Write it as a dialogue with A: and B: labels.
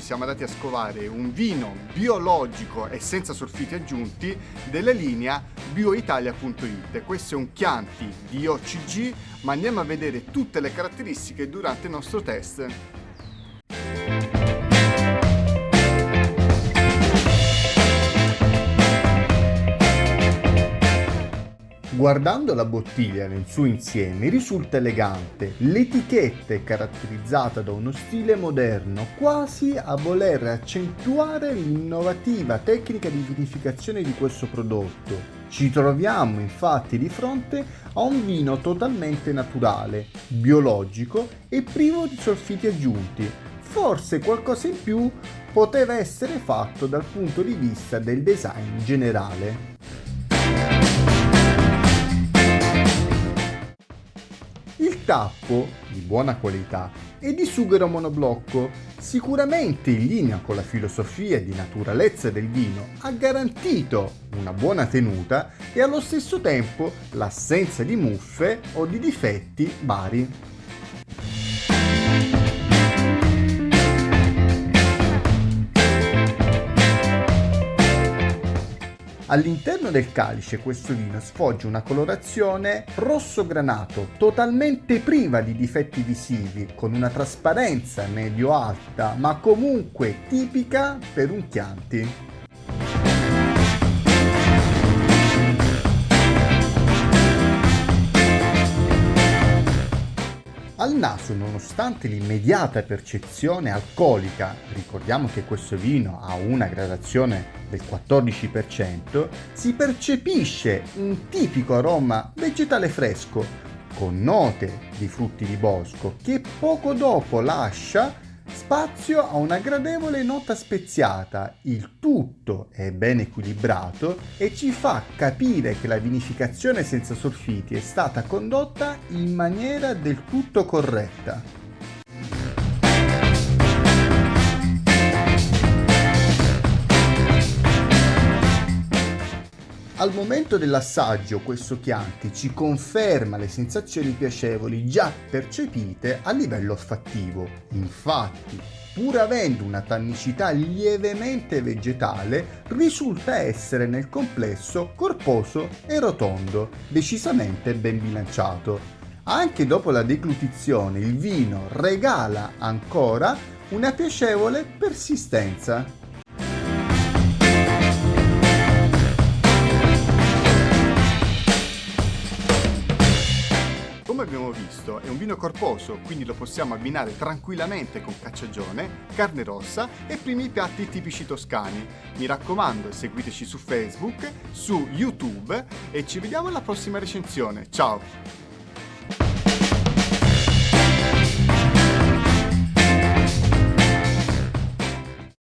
A: siamo andati a scovare un vino biologico e senza sulfiti aggiunti della linea bioitalia.it. Questo è un Chianti di OCG, ma andiamo a vedere tutte le caratteristiche durante il nostro test. Guardando la bottiglia nel suo insieme risulta elegante, l'etichetta è caratterizzata da uno stile moderno, quasi a voler accentuare l'innovativa tecnica di vinificazione di questo prodotto. Ci troviamo infatti di fronte a un vino totalmente naturale, biologico e privo di solfiti aggiunti. Forse qualcosa in più poteva essere fatto dal punto di vista del design generale. Tappo, di buona qualità, è di sughero monoblocco, sicuramente in linea con la filosofia di naturalezza del vino, ha garantito una buona tenuta e allo stesso tempo l'assenza di muffe o di difetti vari. All'interno del calice questo vino sfoggia una colorazione rosso granato, totalmente priva di difetti visivi, con una trasparenza medio-alta, ma comunque tipica per un Chianti. Al naso, nonostante l'immediata percezione alcolica, ricordiamo che questo vino ha una gradazione del 14%, si percepisce un tipico aroma vegetale fresco, con note di frutti di bosco, che poco dopo lascia spazio a una gradevole nota speziata, il tutto è ben equilibrato e ci fa capire che la vinificazione senza solfiti è stata condotta in maniera del tutto corretta. Al momento dell'assaggio questo Chianti ci conferma le sensazioni piacevoli già percepite a livello olfattivo. Infatti, pur avendo una tannicità lievemente vegetale, risulta essere nel complesso corposo e rotondo, decisamente ben bilanciato. Anche dopo la deglutizione il vino regala ancora una piacevole persistenza. Vino corposo, quindi lo possiamo abbinare tranquillamente con cacciagione, carne rossa e primi piatti tipici toscani. Mi raccomando, seguiteci su Facebook, su YouTube e ci vediamo alla prossima recensione. Ciao!